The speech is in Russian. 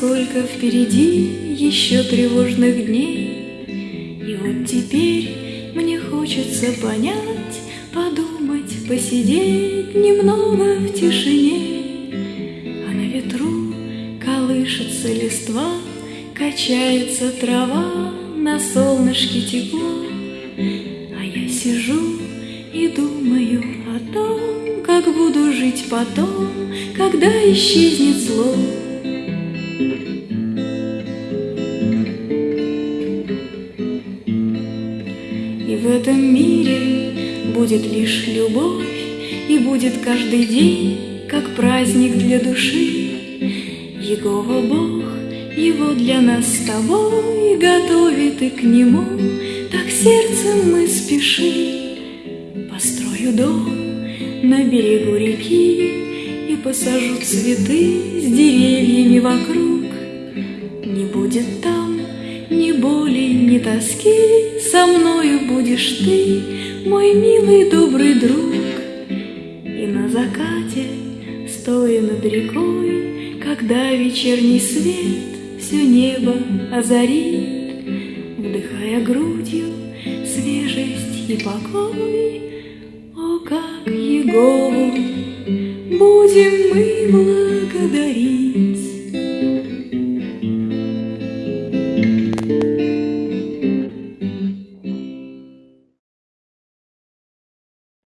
Сколько впереди еще тревожных дней, И вот теперь мне хочется понять, Подумать, посидеть немного в тишине. А на ветру колышется листва, Качается трава, на солнышке тепло, А я сижу и думаю о том, Как буду жить потом, когда исчезнет зло. И в этом мире будет лишь любовь, И будет каждый день, как праздник для души. Егова Бог, его для нас с тобой Готовит и к нему, так сердцем мы спешим. Построю дом на берегу реки И посажу цветы с деревьями вокруг. Не будет там ни боли, ни тоски, Со мною будешь ты, мой милый добрый друг. И на закате, стоя над рекой, Когда вечерний свет все небо озарит, Вдыхая грудью свежесть и покой, как Егову будем мы благодарить.